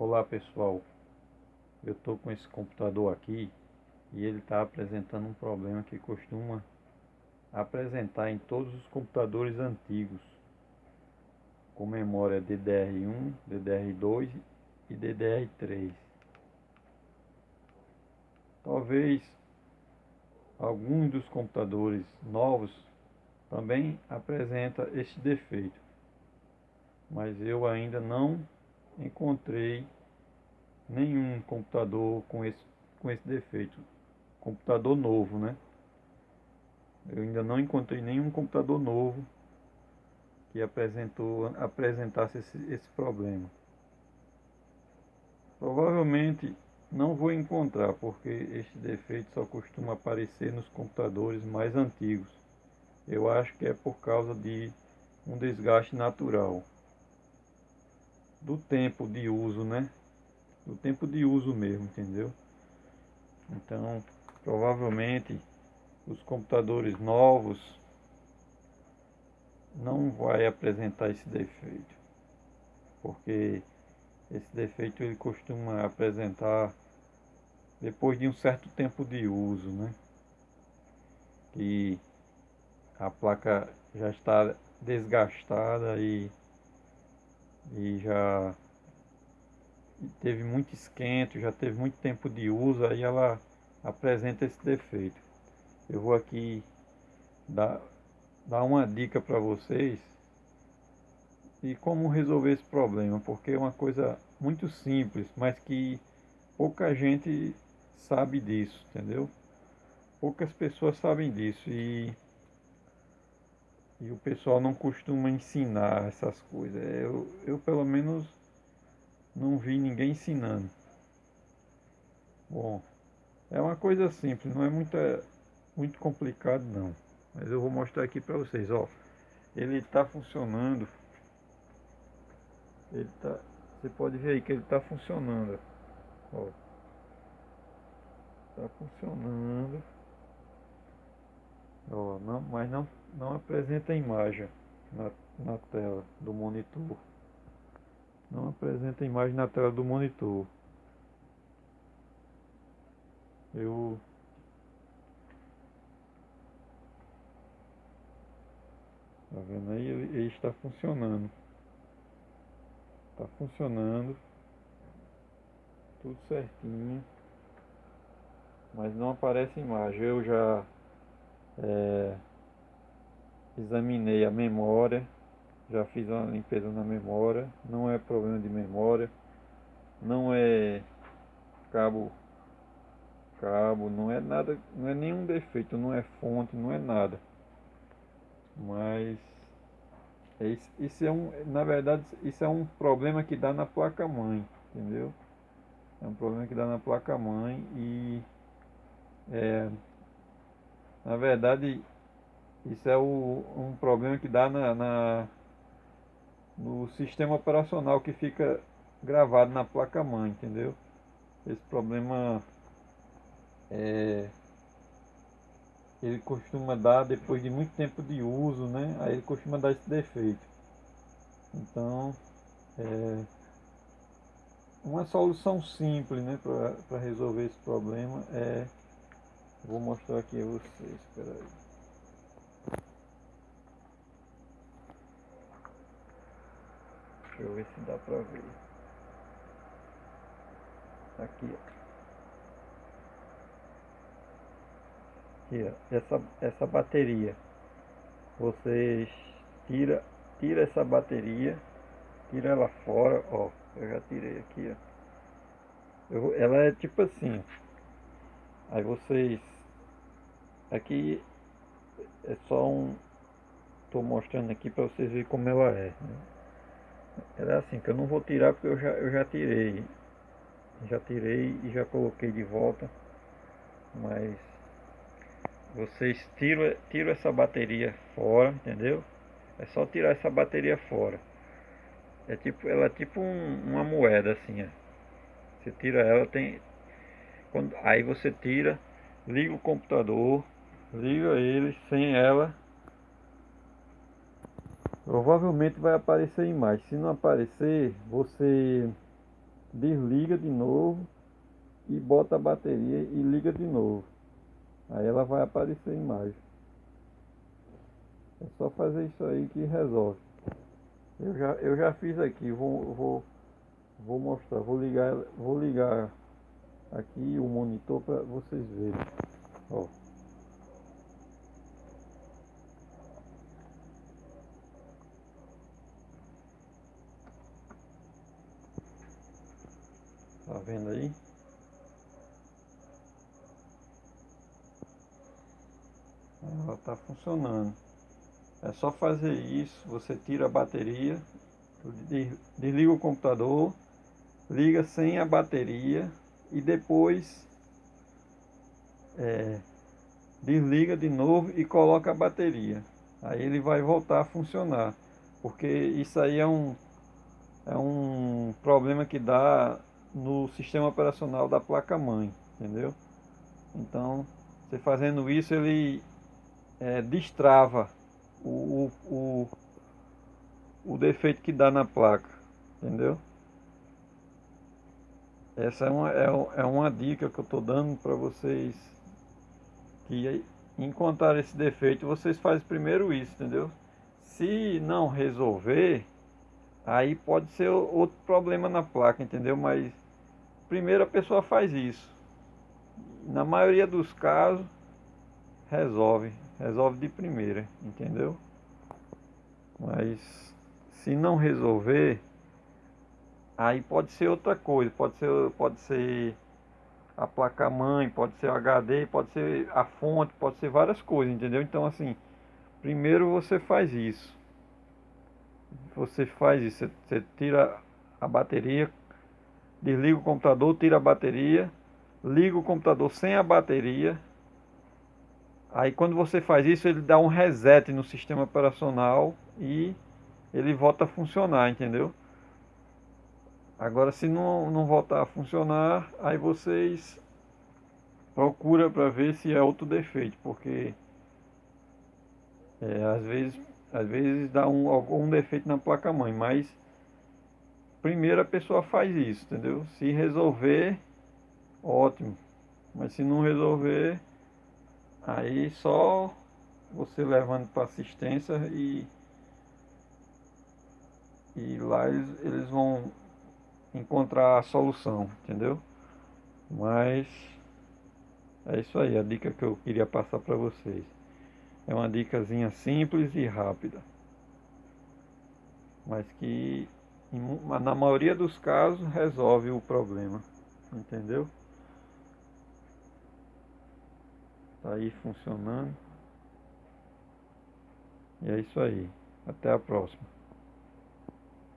Olá pessoal, eu estou com esse computador aqui e ele está apresentando um problema que costuma apresentar em todos os computadores antigos com memória DDR1, DDR2 e DDR3. Talvez alguns dos computadores novos também apresenta este defeito, mas eu ainda não encontrei nenhum computador com esse, com esse defeito. Computador novo, né? Eu ainda não encontrei nenhum computador novo que apresentou, apresentasse esse, esse problema. Provavelmente não vou encontrar, porque este defeito só costuma aparecer nos computadores mais antigos. Eu acho que é por causa de um desgaste natural do tempo de uso, né? Do tempo de uso mesmo, entendeu? Então, provavelmente os computadores novos não vai apresentar esse defeito. Porque esse defeito ele costuma apresentar depois de um certo tempo de uso, né? Que a placa já está desgastada e e já teve muito esquento, já teve muito tempo de uso, aí ela apresenta esse defeito. Eu vou aqui dar, dar uma dica para vocês e como resolver esse problema, porque é uma coisa muito simples, mas que pouca gente sabe disso, entendeu? Poucas pessoas sabem disso e e o pessoal não costuma ensinar essas coisas. Eu, eu pelo menos não vi ninguém ensinando. Bom, é uma coisa simples, não é muita, muito complicado não. Mas eu vou mostrar aqui para vocês, ó. Ele está funcionando. Ele tá, você pode ver aí que ele está funcionando. Ó. Tá funcionando. Não, mas não não apresenta imagem na, na tela do monitor. Não apresenta imagem na tela do monitor. Eu Tá vendo aí? Ele, ele está funcionando. Está funcionando. Tudo certinho. Mas não aparece imagem. Eu já é, examinei a memória, já fiz uma limpeza na memória, não é problema de memória, não é cabo, cabo, não é nada, não é nenhum defeito, não é fonte, não é nada. Mas isso é um, na verdade, isso é um problema que dá na placa mãe, entendeu? É um problema que dá na placa mãe e é, na verdade isso é o, um problema que dá na, na, no sistema operacional que fica gravado na placa-mãe, entendeu? Esse problema é, ele costuma dar depois de muito tempo de uso, né? Aí ele costuma dar esse defeito. Então, é, uma solução simples, né, para resolver esse problema é, vou mostrar aqui a vocês, espera aí. Deixa eu ver se dá pra ver. Aqui, ó. Aqui, ó. Essa, essa bateria. Vocês tira, tira essa bateria, tira ela fora, ó. Eu já tirei aqui, ó. Eu, ela é tipo assim. Aí vocês aqui é só um tô mostrando aqui para vocês verem como ela é. Né? Ela é assim, que eu não vou tirar porque eu já, eu já tirei. Já tirei e já coloquei de volta. Mas vocês tiram, tiram essa bateria fora, entendeu? É só tirar essa bateria fora. É tipo, ela é tipo um, uma moeda assim, ó. Você tira ela, tem. Quando, aí você tira, liga o computador, liga ele sem ela provavelmente vai aparecer imagem. Se não aparecer, você desliga de novo e bota a bateria e liga de novo. Aí ela vai aparecer imagem. É só fazer isso aí que resolve. Eu já, eu já fiz aqui, vou, vou, vou mostrar, vou ligar, vou ligar aqui o monitor para vocês verem. Ó. Tá vendo aí? Ela está funcionando. É só fazer isso, você tira a bateria, desliga o computador, liga sem a bateria e depois é, desliga de novo e coloca a bateria. Aí ele vai voltar a funcionar. Porque isso aí é um, é um problema que dá no sistema operacional da placa-mãe, entendeu? Então, você fazendo isso, ele é, destrava o, o, o defeito que dá na placa, entendeu? Essa é uma, é, é uma dica que eu estou dando para vocês que encontrar esse defeito, vocês fazem primeiro isso, entendeu? Se não resolver, aí pode ser outro problema na placa, entendeu? Mas primeiro a pessoa faz isso. Na maioria dos casos, resolve. Resolve de primeira, entendeu? Mas se não resolver, aí pode ser outra coisa. Pode ser, pode ser a placa-mãe, pode ser o HD, pode ser a fonte, pode ser várias coisas, entendeu? Então assim, primeiro você faz isso. Você faz isso, você, você tira a bateria, desliga o computador, tira a bateria, liga o computador sem a bateria. Aí quando você faz isso, ele dá um reset no sistema operacional e ele volta a funcionar, entendeu? Agora se não, não voltar a funcionar, aí vocês procura para ver se é outro defeito, porque é, às vezes às vezes dá um, algum defeito na placa mãe, mas primeiro a pessoa faz isso, entendeu? Se resolver, ótimo. Mas se não resolver, aí só você levando para assistência e, e lá eles, eles vão encontrar a solução, entendeu? Mas é isso aí, a dica que eu queria passar para vocês. É uma dicasinha simples e rápida. Mas que na maioria dos casos resolve o problema, entendeu? Tá aí funcionando. E é isso aí. Até a próxima.